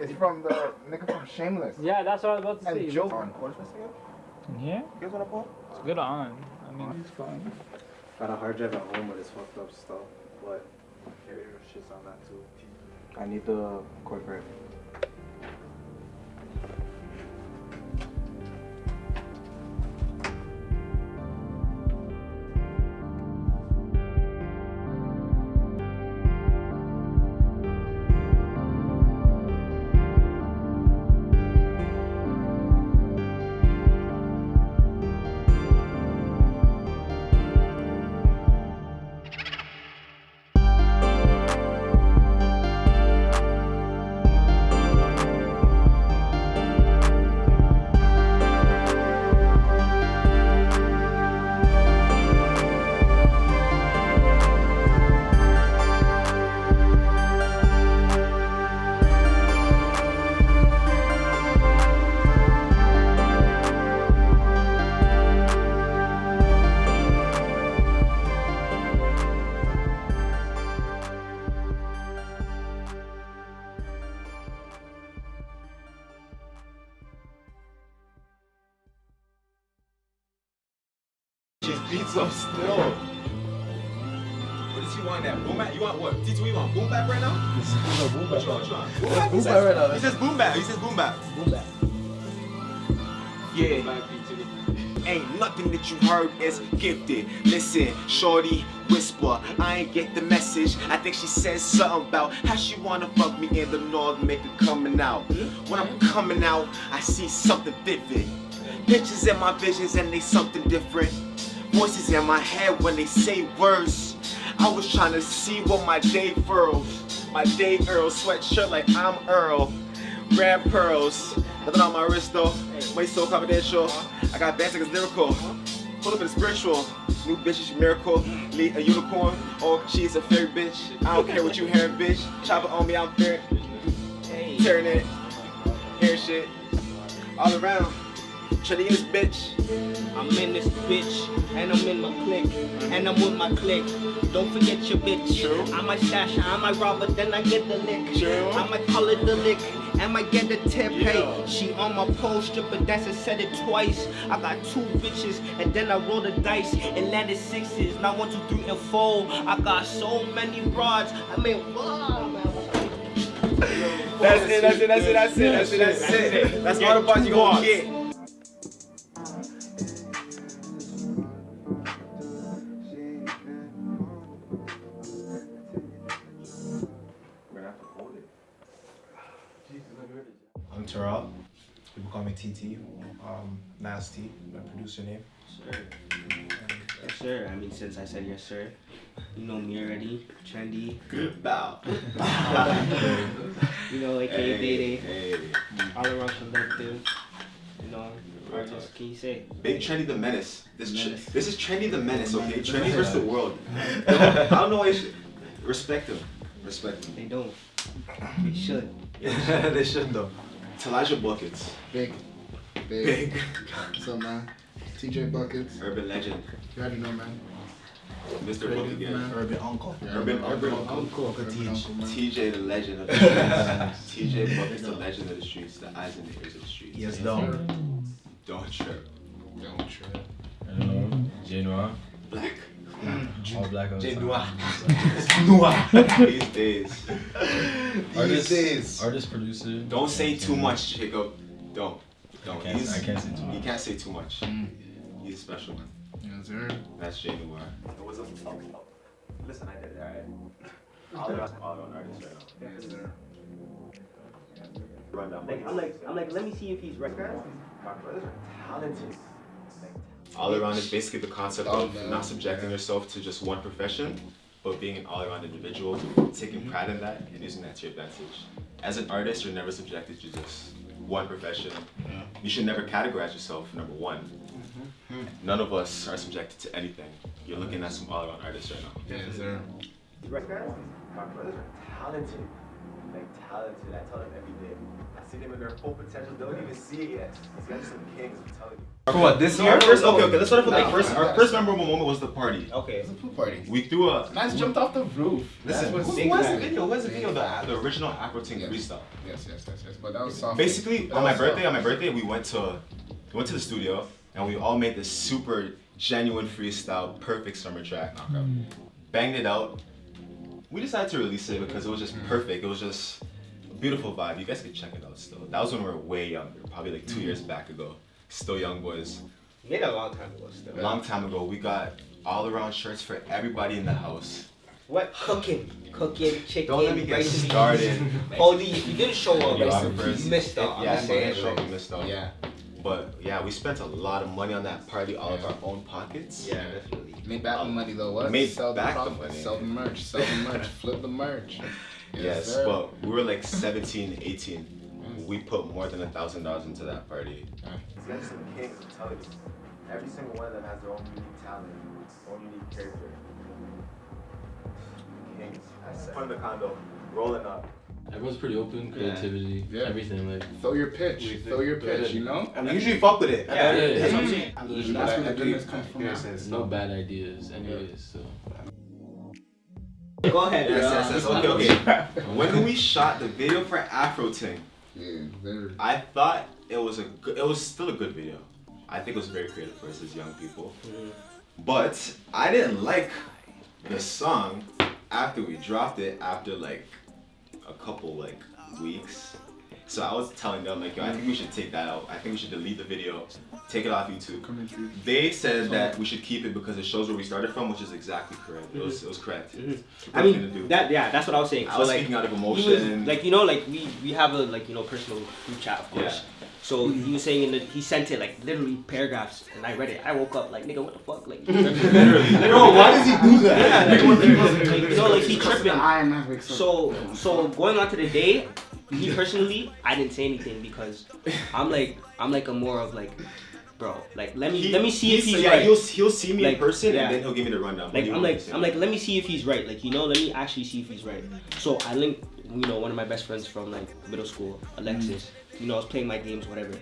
It's from the nigga from Shameless. Yeah, that's what I was about to say. And Joe. What's this again? Yeah, You guys wanna pull? it's good on. I mean, it's fine. Got a hard drive at home with his fucked up stuff, but your shit's on that too. I need the corporate. Yeah. Ain't nothing that you heard is gifted. Listen, shorty, whisper. I ain't get the message. I think she said something about how she wanna fuck me in the north, make it coming out. When I'm coming out, I see something vivid. Pictures in my visions and they something different. Voices in my head when they say words. I was trying to see what my day furls. My day Earl sweatshirt like I'm Earl. Red pearls, nothing on my wrist though. Way so confidential. I got bands like it's lyrical. Pull up in spiritual. New bitch a miracle. Lead a unicorn. Oh, she's a fairy bitch. I don't care what you hearing, bitch. Chop it on me, I'm fair. Tearing it. Hair shit. All around. Trying to bitch. I'm in this bitch, and I'm in my clique, and I'm with my clique. Don't forget your bitch. True. I might stash her, I might rob her, then I get the lick. True. I might call it the lick, and might get the tip. Yeah. Hey, she on my poster, but that's I said it twice. I got two bitches, and then I roll the dice and landed sixes. Now one, two, three, and four. I got so many rods. I mean, wow, man. That's it, that's it, that's it, that's it, that's it, that's it. That's all the bars you gonna get. I'm Terrell. People call me TT. Um, Nasty, my producer name. Sir. Yes, sir. I mean, since I said yes, sir, you know me already. Trendy. Good bow. You know, aka Day Day. Hey. All around collective. You know, what else can you say? Big Trendy the Menace. This tr- Menace. this is Trendy the Menace, okay? Trendy versus the world. I don't know why you should respect him. Respect him. They don't. They should. they should though. Telijah Buckets. Big. Big. Big. What's up, man? TJ Buckets. Urban legend. You already know, man. Mr. Book Creative, again. Urban Uncle. Yeah, Urban- urban uncle. uncle. Urban Teach. uncle. TJ the legend of the streets. TJ Buckets the legend of the streets. The eyes and the ears of the streets. Yes, dog. Don't trip. Don't trip. Hello, J Noir. Black. All black all the time. Noir. These days. Artist, days. artist, producer. Don't say too much, Jacob. Don't. I Don't. can't, He's, I can't say too He much. can't say too much. Mm. He's a special one. Yes, sir. That's Jay Noir. What's up? Listen, I did it, alright? All around, all around artists right now. Yes, sir. Run down. Like, I'm like, I'm like, let me see if he's right. My brothers talented. All around is basically the concept Oh, of man. not subjecting yourself to just one profession, but being an all-around individual, taking mm-hmm. pride in that, and using that to your advantage. As an artist, you're never subjected to just one profession. You should never categorize yourself, number one. Mm-hmm. Hmm. None of us are subjected to anything. You're looking at some all-around artists right now. Yes, sir. Right. My brothers are talented. Like talented. I tell them every day. I see them in their full potential. They don't even see it yet. These guys are some kings. I'm telling you. For what, this So year? our first, okay, okay, let's start off with No, like first, our first memorable moment was the party. Okay. It was a pool party. We threw a. Nice jumped off the roof. Listen, That who was who has the video? Who has the video? The, the original Afro Ting Yes. freestyle. Yes, yes, yes, yes. But that was soft. Basically, That on my was birthday, on my birthday, we went to we went to the studio and we all made this super genuine freestyle, perfect summer track. Banged it out. We decided to release it because it was just mm-hmm. perfect. It was just a beautiful vibe. You guys could check it out still. That was when we were way younger, probably like 2 years mm-hmm. back ago. Still young boys. Made a long time ago still. A long time ago, we got all around shirts for everybody in the house. What? Cooking. Cooking, chicken, Don't let me get rice started. beans. Holy, you didn't show up. Videographers. You missed out. Yeah, I'm man, saying. sure we missed out. Yeah. But yeah, we spent a lot of money on that party, all of our own pockets. Yeah, definitely. Made back the money though. What? Made sell back the profit, money. Sell the merch. Sell the merch. flip the merch. Yes, sir. but we were like 17, 18. We put more than a thousand dollars into that party. These guys are some kings. I'm telling you. Every single one of them has their own unique talent, own unique character. Kings. From the condo, rolling up. Everyone's pretty open, creativity, Yeah. everything. Like, Throw your pitch. Throw your pitch. You know. And we usually fuck with it. Yeah, yeah, that's what I'm saying. And that's where the goodness comes from. Yes, yes, no bad ideas, anyways. So Go ahead. Yes, yes, yes. Okay, okay. when we shot the video for Afro Ting, Yeah. They're. I thought it was a good, it was still a good video. I think it was very creative for us as young people. Mm-hmm. But I didn't like the song after we dropped it after like a couple like weeks. So I was telling them like, yo, I think we should take that out. I think we should delete the video, take it off YouTube. Coming through. They said that we should keep it because it shows where we started from, which is exactly correct. It was it was correct. Mm-hmm. Mm-hmm. I Right thing to mean, do. that yeah, that's what I was saying. I So was like, speaking out of emotion. was, like you know, like we we have a like you know personal group chat, of course. So he was saying in the, he sent it like literally paragraphs, and I read it. I woke up like nigga, what the fuck, like literally, Bro, why does he do that? Yeah, like, when people, like, you know, like he tripping. iron that makes So so going on to the day, me personally, I didn't say anything because I'm like I'm like a more of like, bro, like let me He- let me see if he's- yeah, right. He'll he'll see me Like, in person yeah. and then he'll give me the rundown. Like I'm like? I'm like let me see if he's right. Like you know, let me actually see if he's right. So I linked you know one of my best friends from like middle school, Alexis. You know, I was playing my games, whatever.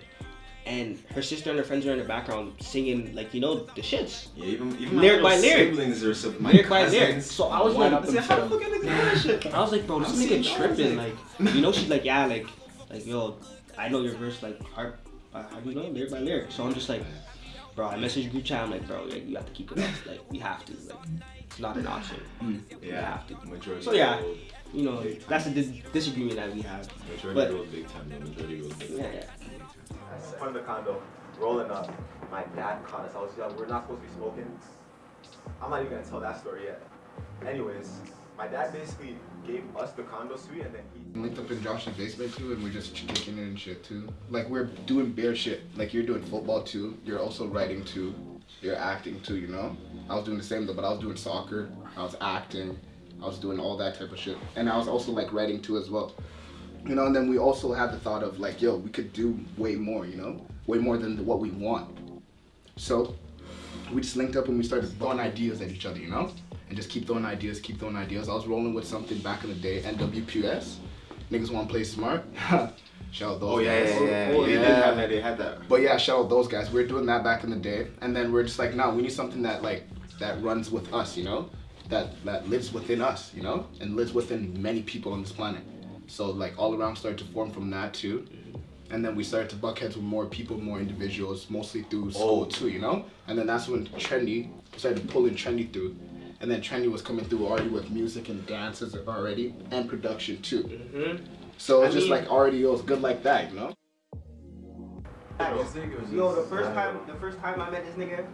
And her sister and her friends are in the background singing like you know the shits. Yeah, even even Lyric my by lyric. siblings or some my lyric by cousins. lyric. So I was like, up I how the fuck are they doing that shit? I was like, bro, this nigga tripping. like- Like, you know, she's like, yeah, like, like, yo, I know your verse, like, heart, uh, how do you know, lyric by lyric. So I'm just like, bro, I messaged group chat. I'm like, bro, like, you have to keep it up. Like, we have to. Like, it's not an option. Mm. Yeah, majority. So, yeah. You know, that's a dis- disagreement that we have. majority but- ruled big time. though. Majority ruled big time. Yeah, yeah. From the condo, rolling up. My dad caught us. I was young. We're not supposed to be smoking. I'm not even gonna tell that story yet. Anyways, my dad basically gave us the condo suite and then he linked up in Josh's basement too, and we're just kicking it and shit too. Like we're doing bare shit. Like you're doing football too. You're also writing too. You're acting too. You know. I was doing the same though, but I was doing soccer. I was acting. I was doing all that type of shit, and I was also like writing too as well. You know, and then we also had the thought of like, yo, we could do way more. You know, way more than what we want. So we just linked up and we started throwing ideas at each other. You know. And just keep throwing ideas, keep throwing ideas. I was rolling with something back in the day, NWPS. Niggas want to play smart. Shout out those Oh yeah, guys. yeah, yeah. Oh, They did yeah. have that. They had that. But yeah, shout out those guys. We were doing that back in the day, and then we're just like, no, we need something that like that runs with us, you know, that that lives within us, you know, and lives within many people on this planet. So like all around started to form from that too, and then we started to buck heads with more people, more individuals, mostly through school Oh. too, you know. And then that's when trendy started pulling trendy through. And then Trendy was coming through already with music and dances already and production too. Mm-hmm. So I it's just mean- like already it was good like that, you know? Yo, the first time, the first time I met this nigga,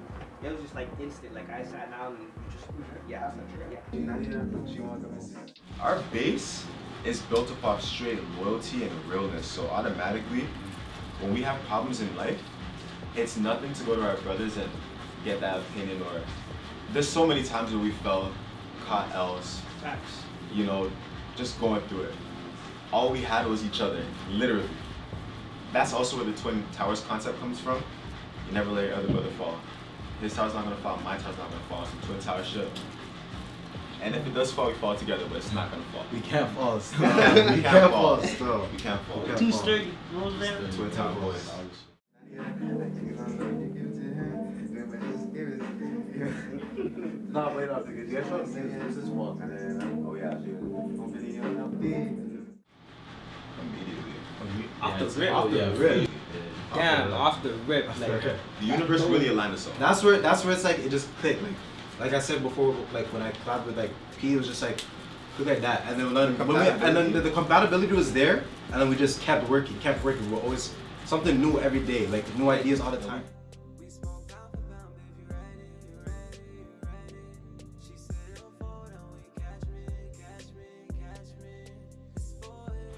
it was just like instant. Like I sat down and just, yeah, yeah. She wants to miss. Our base is built upon straight loyalty and realness. So automatically, when we have problems in life, it's nothing to go to our brothers and get that opinion or. There's so many times where we felt caught L's, Facts. you know, just going through it. All we had was each other, literally. That's also where the Twin Towers concept comes from. You never let your other brother fall. His tower's not gonna fall, my tower's not gonna fall. It's a Twin Tower ship. And if it does fall, we fall together, but it's not gonna fall. We can't fall still. we we can't fall still. We can't fall. We can't Two fall. sturdy rules there. Twin Town boys. Nah, wait up, because you guys know this is one. Oh yeah, Immediately. Off the rip. Off the yeah, rip. Damn, off the rip. Like, The universe really aligned us all. That's where that's where it's like it just clicked. Like, like I said before, like when I collabed with like P, it was just like look at that, and then when, when we, and then the, the compatibility was there, and then we just kept working, kept working. We were always something new every day, like new ideas all the time.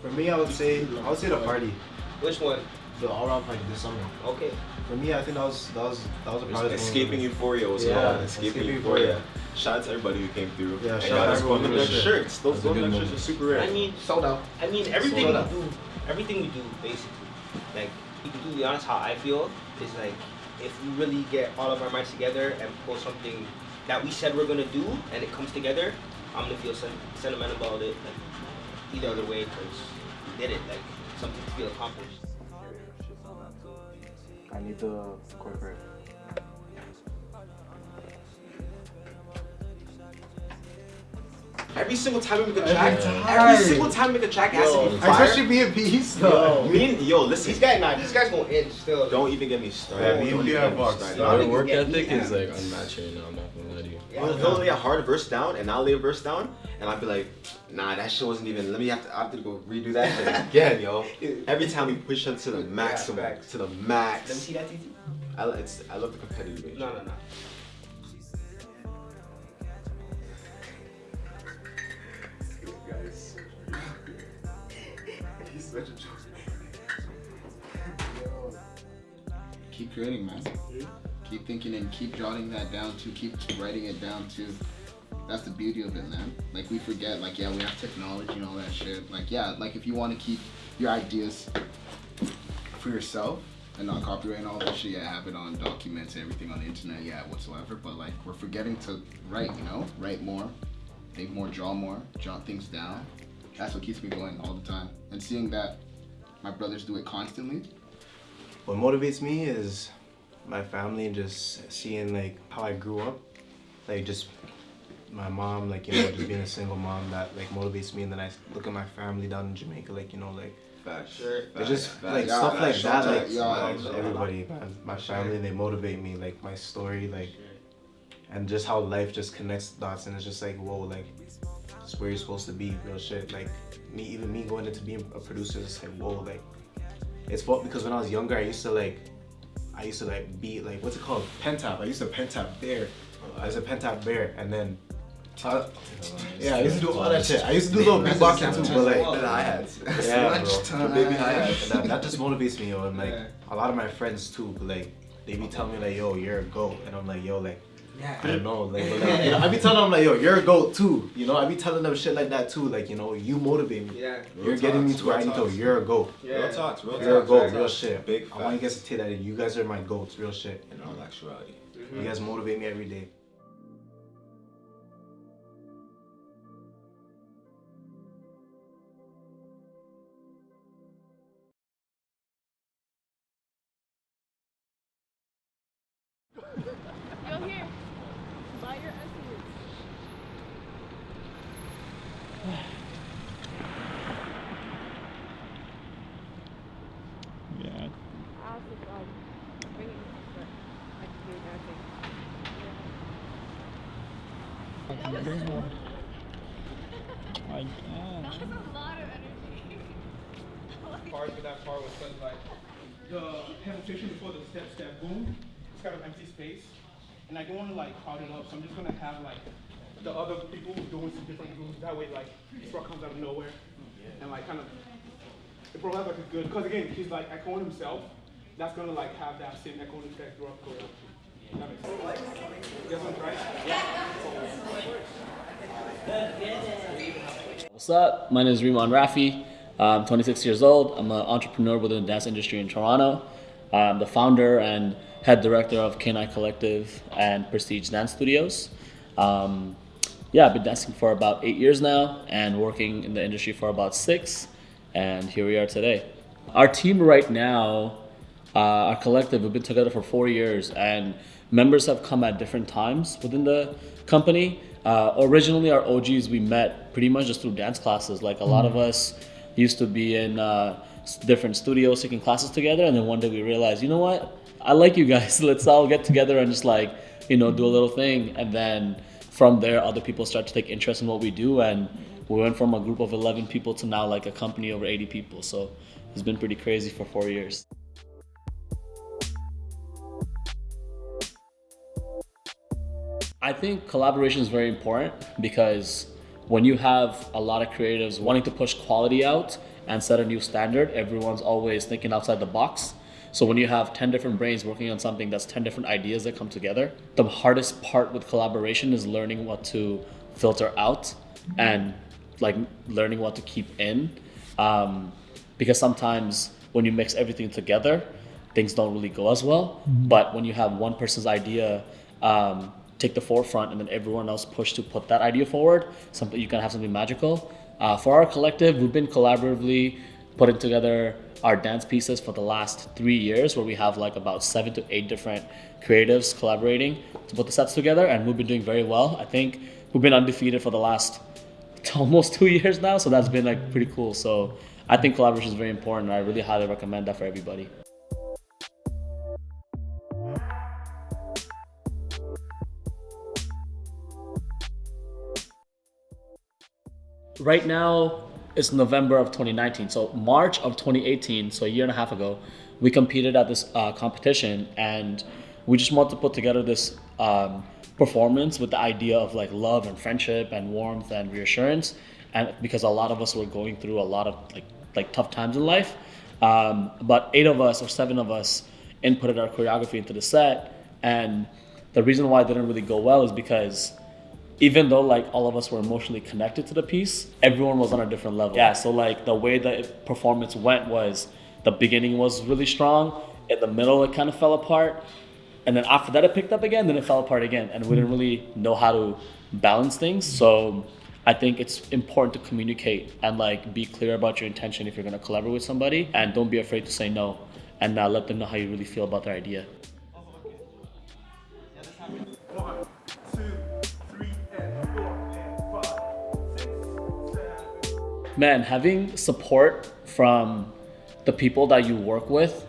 For me, I would say I would say the party, which one? the all around party this summer. Okay. For me, I think that was that was that was a proudest Escaping moment. Euphoria was Yeah, called. Escaping, Escaping Euphoria. Euphoria. Shout out to everybody who came through. Yeah, And shout got out us everyone golden who duck did that. shirts. Those a golden good duck shirts are super rare. I mean, Sold out. I mean, everything Sold we out. do, everything we do, basically, like, to be completely honest, how I feel is like, if we really get all of our minds together and pull something that we said we're gonna do, and it comes together, I'm gonna feel sen- sentimental about it. Like, either other way, cause we did it. Like, something to feel accomplished. I need the corporate. Every single time we make a Every track, time. every single time we make a track it has to be fire. Especially being peace. Yo. Me and yo, listen. These guys, nah, these guys gonna end still. Don't even get me started. Yeah, me and Don't you even have get me box. started. Y'all Our niggas work get ethic me is like unmatched right now. I'm not gonna lie to you. He'll, he'll lay a hard verse down, and I'll lay a verse down, and I'll be like, nah, that shit wasn't even. Let me have to, I have to go redo that shit again, yo. Every time we push it to the maximum, facts. to the max. Let me max. see that, TT. I, li- it's, I love the competitive nature. No, no, no. Guys, he's such a joke. Keep creating, man. Keep thinking and keep jotting that down too. Keep writing it down too. That's the beauty of it, man. Like we forget, like yeah, we have technology and all that shit. Like yeah, like if you want to keep your ideas for yourself and not copyright and all that shit, yeah, have it on documents and everything on the internet, yeah, whatsoever. But like we're forgetting to write, you know, write more, think more, draw more, jot things down. That's what keeps me going all the time. And seeing that my brothers do it constantly, What motivates me is my family and just seeing like how I grew up, like just my mom, like you know, just being a single mom that like motivates me. And then I look at my family down in Jamaica, like you know, like Facts. Sure. it's just Facts. like Yeah, stuff yeah, like shout that. Like yeah, like, everybody, man, my family, they motivate me. Like my story, like and just how life just connects dots, and it's just like whoa, like it's where you're supposed to be, real shit. Like me, even me going into being a producer, it's like whoa, like it's fun because when I was younger, I used to like, I used to like be like what's it called, pentap. I used to pentap bear. I was a pentap bear, and then. uh, yeah, I used to do all that shit. I used to do little beatboxing too, but like, The hi-hats. yeah, bro. Lunchtime. Baby. And that, that just motivates me, yo. And like a lot of my friends too, like they be telling me like, yo, you're a goat, and I'm like, yo, like. I don't know, like, but, like you know, I be telling them like, yo, you're a goat too. You know, I be telling them shit like that too. Like, you know, you motivate me. Yeah. You're Real getting me to where I need to. go. You're a goat. Yeah. Real talks, real You're a goat, real real shit. Big I want you guys to take that in. You guys are my goats, real shit. In all actuality. You guys motivate me every day. Empty space, and I don't want to like crowd it up, so I'm just gonna have like the other people doing some different grooves. That way, like this rock comes out of nowhere, and like kind of it provides like a good. Because again, he's like echoing himself. That's gonna like have that same echoing effect throughout the. That makes sense. Want to? What's up? My name is Riman Rafi. I'm 26 years old. I'm an entrepreneur within the dance industry in Toronto. I'm the founder and head director of K9 Collective and Prestige Dance Studios. Um, yeah, I've been dancing for about eight years now and working in the industry for about six. And here we are today. Our team right now, uh, our collective, we've been together for four years and members have come at different times within the company. Uh, originally, our OGs, we met pretty much just through dance classes. Like a lot of us used to be in uh, different studios taking classes together. And then one day we realized, you know what? I like you guys. Let's all get together and just like, you know, do a little thing. And then from there, other people start to take interest in what we do. And we went from a group of 11 people to now like a company over 80 people. So it's been pretty crazy for four years. I think collaboration is very important because when you have a lot of creatives wanting to push quality out and set a new standard, everyone's always thinking outside the box. So when you have 10 different brains working on something that's 10 different ideas that come together, the hardest part with collaboration is learning what to filter out and like learning what to keep in. Um, because sometimes when you mix everything together, things don't really go as well. But when you have one person's idea um, take the forefront and then everyone else push to put that idea forward, something you can have something magical. Uh, for our collective, we've been collaboratively putting together our dance pieces for the last three years, where we have like about seven to eight different creatives collaborating to put the sets together, and we've been doing very well. I think we've been undefeated for the last almost two years now, so that's been like pretty cool. So I think collaboration is very important. and I really highly recommend that for everybody. Right now, it's November of 2019. So March of 2018, so a year and a half ago, we competed at this uh, competition, and we just wanted to put together this um, performance with the idea of like love and friendship and warmth and reassurance, and because a lot of us were going through a lot of like like tough times in life. Um, about eight of us or seven of us inputted our choreography into the set, and the reason why it didn't really go well is because even though like all of us were emotionally connected to the piece, everyone was on a different level. Yeah, so like the way the performance went was the beginning was really strong, in the middle it kind of fell apart, and then after that it picked up again, then it fell apart again, and we didn't really know how to balance things. So I think it's important to communicate and like be clear about your intention if you're gonna collaborate with somebody, and don't be afraid to say no, and uh, let them know how you really feel about their idea. Man, having support from the people that you work with,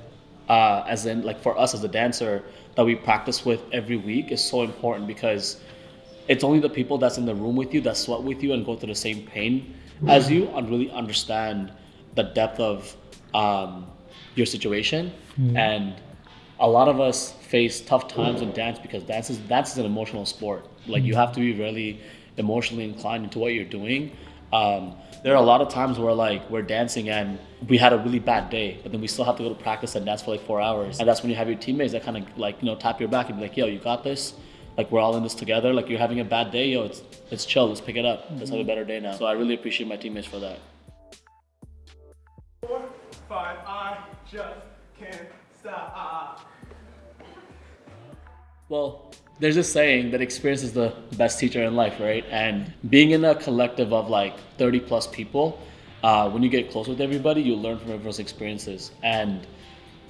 uh, as in like for us as a dancer that we practice with every week is so important because it's only the people that's in the room with you that sweat with you and go through the same pain as you and really understand the depth of um, your situation and a lot of us face tough times in dance because dance is dance is an emotional sport. Like you have to be really emotionally inclined into what you're doing. Um, there are a lot of times where like we're dancing and we had a really bad day, but then we still have to go to practice and dance for like four hours. And that's when you have your teammates that kind of like you know tap your back and be like, "Yo, you got this." Like we're all in this together. Like you're having a bad day, yo, it's it's chill. Let's pick it up. Let's have a better day now. So I really appreciate my teammates for that. Four, five, I just can't stop. Well, there's this saying that experience is the best teacher in life, right? And being in a collective of like 30 plus people, uh, when you get close with everybody, you learn from everyone's experiences. And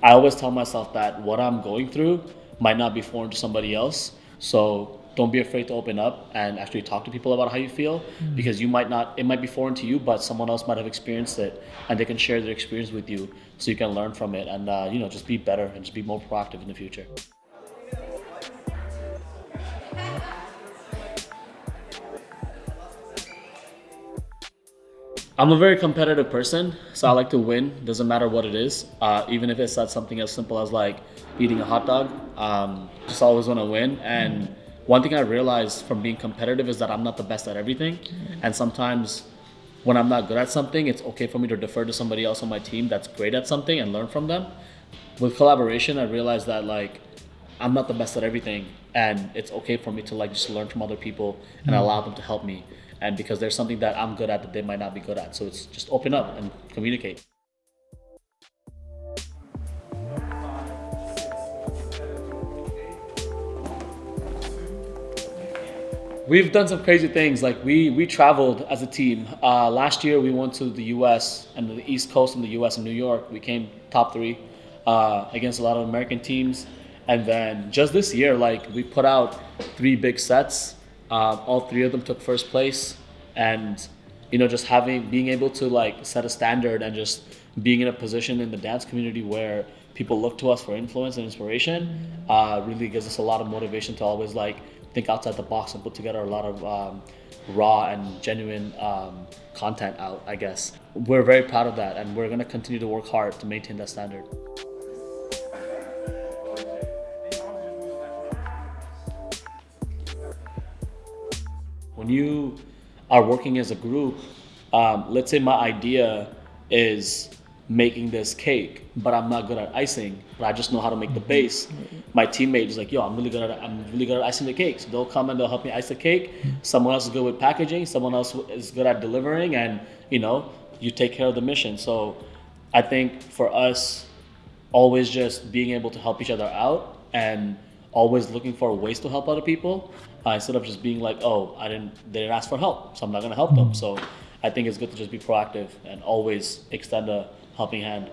I always tell myself that what I'm going through might not be foreign to somebody else. So don't be afraid to open up and actually talk to people about how you feel because you might not, it might be foreign to you, but someone else might have experienced it and they can share their experience with you so you can learn from it and, uh, you know, just be better and just be more proactive in the future. I'm a very competitive person, so I like to win. Doesn't matter what it is, uh, even if it's at something as simple as like eating a hot dog. Um, just always want to win. And one thing I realized from being competitive is that I'm not the best at everything, and sometimes when I'm not good at something, it's okay for me to defer to somebody else on my team that's great at something and learn from them. With collaboration, I realized that like I'm not the best at everything, and it's okay for me to like just learn from other people and allow them to help me. And because there's something that I'm good at that they might not be good at, so it's just open up and communicate. We've done some crazy things. Like we we traveled as a team. Uh, last year we went to the U.S. and the East Coast in the U.S. and New York. We came top three uh, against a lot of American teams. And then just this year, like we put out three big sets. Uh, all three of them took first place, and you know just having being able to like set a standard and just being in a position in the dance community where people look to us for influence and inspiration uh, really gives us a lot of motivation to always like think outside the box and put together a lot of um, raw and genuine um, content out i guess. We're very proud of that and we're going to continue to work hard to maintain that standard when you are working as a group um, let's say my idea is making this cake, but I'm not good at icing, but I just know how to make the base. My teammate is like, yo, I'm really good at I'm really good at icing the cake. So they'll come and they'll help me ice the cake. Someone else is good with packaging, someone else is good at delivering, and you know, you take care of the mission. So I think for us, always just being able to help each other out and always looking for ways to help other people uh, instead of just being like, oh, I didn't they didn't ask for help, so I'm not gonna help them. So I think it's good to just be proactive and always extend a helping hand.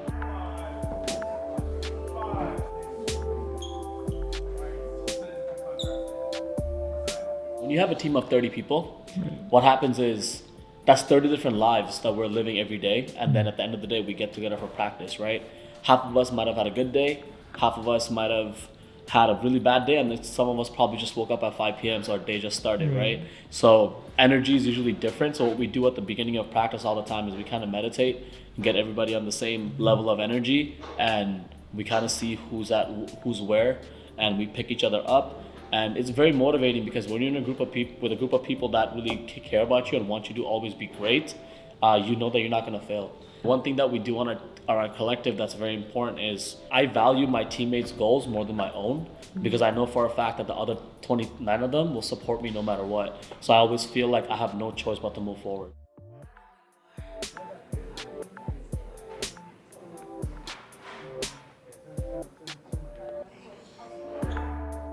When you have a team of 30 people, what happens is that's 30 different lives that we're living every day. And then at the end of the day, we get together for practice, right? Half of us might have had a good day, half of us might have had a really bad day, and some of us probably just woke up at 5 p.m. so our day just started, Right. right? So energy is usually different. So what we do at the beginning of practice all the time is we kind of meditate and get everybody on the same level of energy, and we kind of see who's at who's where, and we pick each other up. And it's very motivating because when you're in a group of people with a group of people that really care about you and want you to always be great, uh, you know that you're not gonna fail. One thing that we do on our, our collective that's very important is I value my teammates' goals more than my own because I know for a fact that the other 29 of them will support me no matter what. So I always feel like I have no choice but to move forward.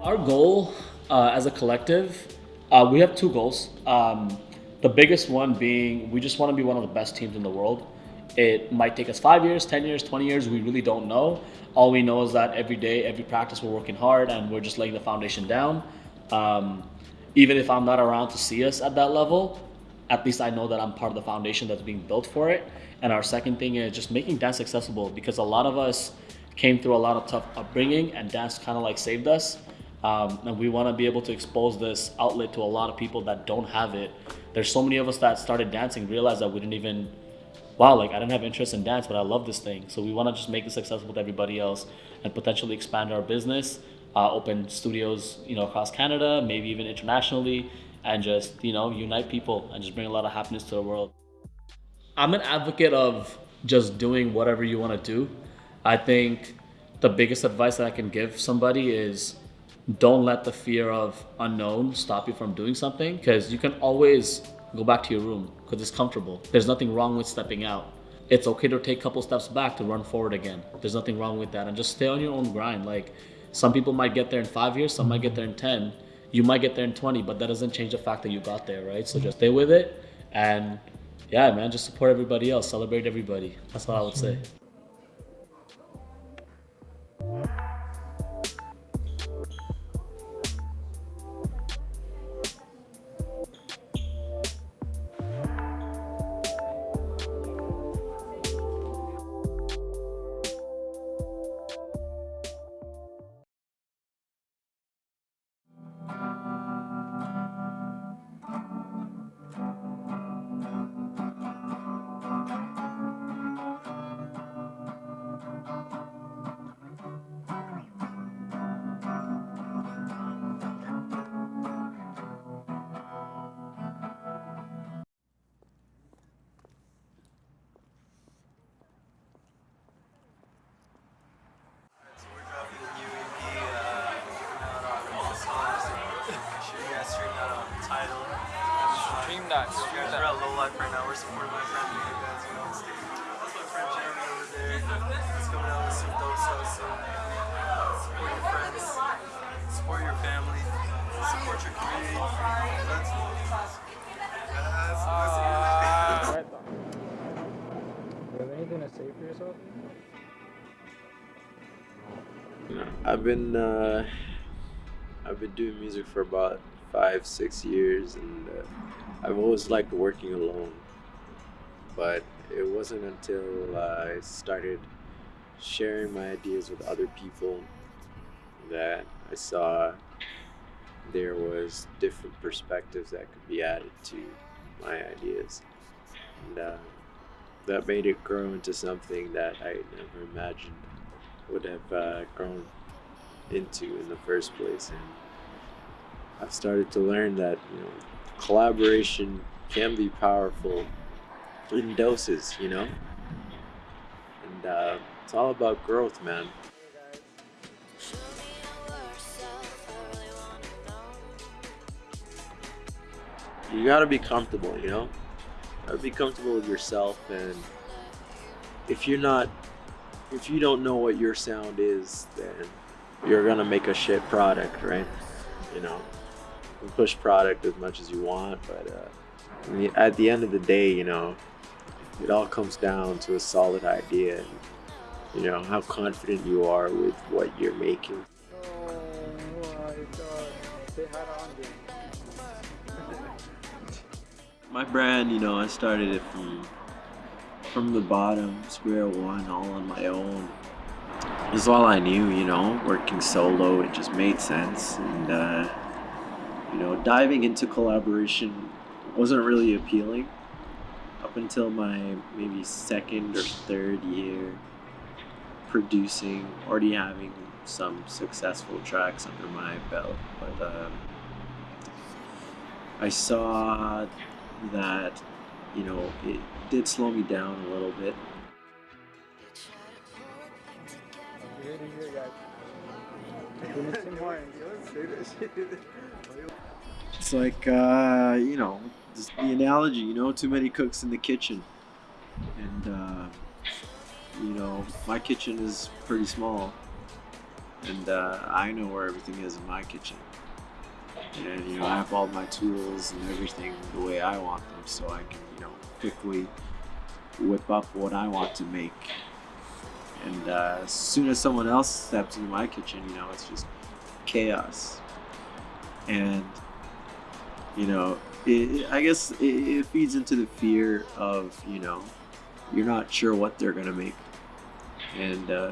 Our goal uh, as a collective, uh, we have two goals. Um, the biggest one being we just want to be one of the best teams in the world. It might take us five years, 10 years, 20 years. We really don't know. All we know is that every day, every practice, we're working hard and we're just laying the foundation down. Um, even if I'm not around to see us at that level, at least I know that I'm part of the foundation that's being built for it. And our second thing is just making dance accessible because a lot of us came through a lot of tough upbringing and dance kind of like saved us. Um, and we want to be able to expose this outlet to a lot of people that don't have it. There's so many of us that started dancing, realized that we didn't even, wow, like I didn't have interest in dance, but I love this thing. So we want to just make this accessible to everybody else and potentially expand our business, uh, open studios, you know, across Canada, maybe even internationally, and just you know unite people and just bring a lot of happiness to the world. I'm an advocate of just doing whatever you want to do. I think the biggest advice that I can give somebody is don't let the fear of unknown stop you from doing something because you can always go back to your room because it's comfortable. There's nothing wrong with stepping out. It's okay to take a couple steps back to run forward again. There's nothing wrong with that and just stay on your own grind. Like some people might get there in five years, some might get there in 10, you might get there in 20, but that doesn't change the fact that you got there, right? So just stay with it and yeah, man, just support everybody else, celebrate everybody. That's what I would say. I've been uh, I've been doing music for about five, six years, and uh, I've always liked working alone. But it wasn't until I started sharing my ideas with other people that I saw there was different perspectives that could be added to my ideas, and uh, that made it grow into something that I never imagined would have uh, grown into in the first place. And I've started to learn that you know collaboration can be powerful in doses, you know. And uh, it's all about growth, man. You gotta be comfortable, you know. Gotta be comfortable with yourself, and if you're not if you don't know what your sound is, then you're gonna make a shit product, right? You know, you push product as much as you want, but uh, at the end of the day, you know, it all comes down to a solid idea, and, you know, how confident you are with what you're making. My brand, you know, I started it from from the bottom, square one, all on my own. Is all I knew, you know, working solo, it just made sense. And, uh, you know, diving into collaboration wasn't really appealing up until my maybe second or third year producing, already having some successful tracks under my belt. But um, I saw that, you know, it did slow me down a little bit. Guys. It's like, uh, you know, just the analogy, you know, too many cooks in the kitchen. And, uh, you know, my kitchen is pretty small. And uh, I know where everything is in my kitchen. And, you know, I have all my tools and everything the way I want them so I can, you know, quickly whip up what I want to make. And uh, as soon as someone else steps into my kitchen, you know, it's just chaos. And you know, it, I guess it, it feeds into the fear of you know, you're not sure what they're gonna make, and uh,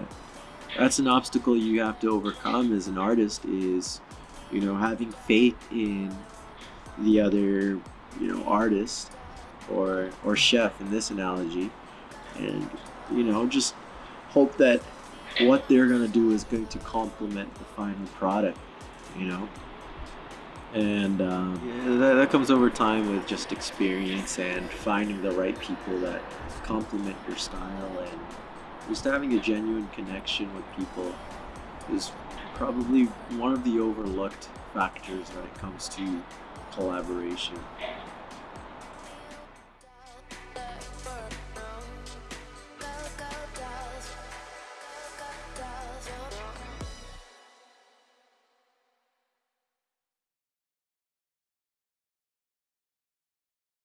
that's an obstacle you have to overcome as an artist. Is you know having faith in the other you know artist or or chef in this analogy, and you know just hope that what they're gonna do is going to complement the final product. You know and um, yeah, that, that comes over time with just experience and finding the right people that complement your style and just having a genuine connection with people is probably one of the overlooked factors when it comes to collaboration